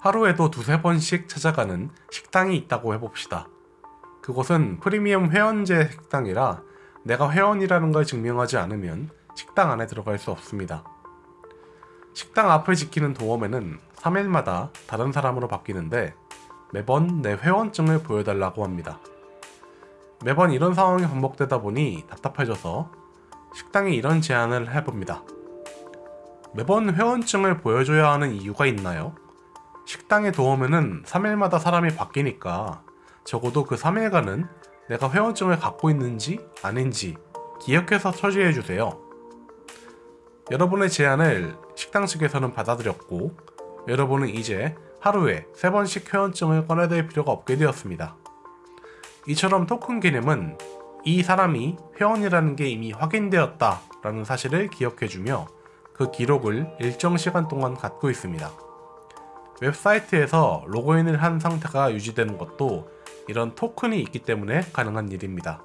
하루에도 두세 번씩 찾아가는 식당이 있다고 해봅시다. 그곳은 프리미엄 회원제 식당이라 내가 회원이라는 걸 증명하지 않으면 식당 안에 들어갈 수 없습니다. 식당 앞을 지키는 도어맨은 3일마다 다른 사람으로 바뀌는데 매번 내 회원증을 보여달라고 합니다. 매번 이런 상황이 반복되다 보니 답답해져서 식당에 이런 제안을 해봅니다. 매번 회원증을 보여줘야 하는 이유가 있나요? 식당에 도우면은 3일마다 사람이 바뀌니까 적어도 그 3일간은 내가 회원증을 갖고 있는지 아닌지 기억해서 처리해주세요. 여러분의 제안을 식당 측에서는 받아들였고 여러분은 이제 하루에 3번씩 회원증을 꺼내들 필요가 없게 되었습니다. 이처럼 토큰 개념은 이 사람이 회원이라는 게 이미 확인되었다 라는 사실을 기억해주며 그 기록을 일정 시간 동안 갖고 있습니다. 웹사이트에서 로그인을 한 상태가 유지되는 것도 이런 토큰이 있기 때문에 가능한 일입니다.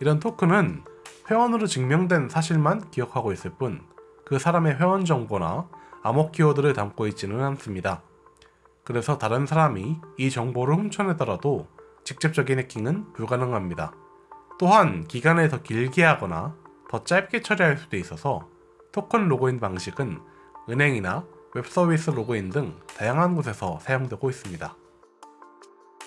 이런 토큰은 회원으로 증명된 사실만 기억하고 있을 뿐 그 사람의 회원 정보나 암호 키워드를 담고 있지는 않습니다. 그래서 다른 사람이 이 정보를 훔쳐내더라도 직접적인 해킹은 불가능합니다. 또한 기간을 더 길게 하거나 더 짧게 처리할 수도 있어서 토큰 로그인 방식은 은행이나 웹서비스 로그인 등 다양한 곳에서 사용되고 있습니다.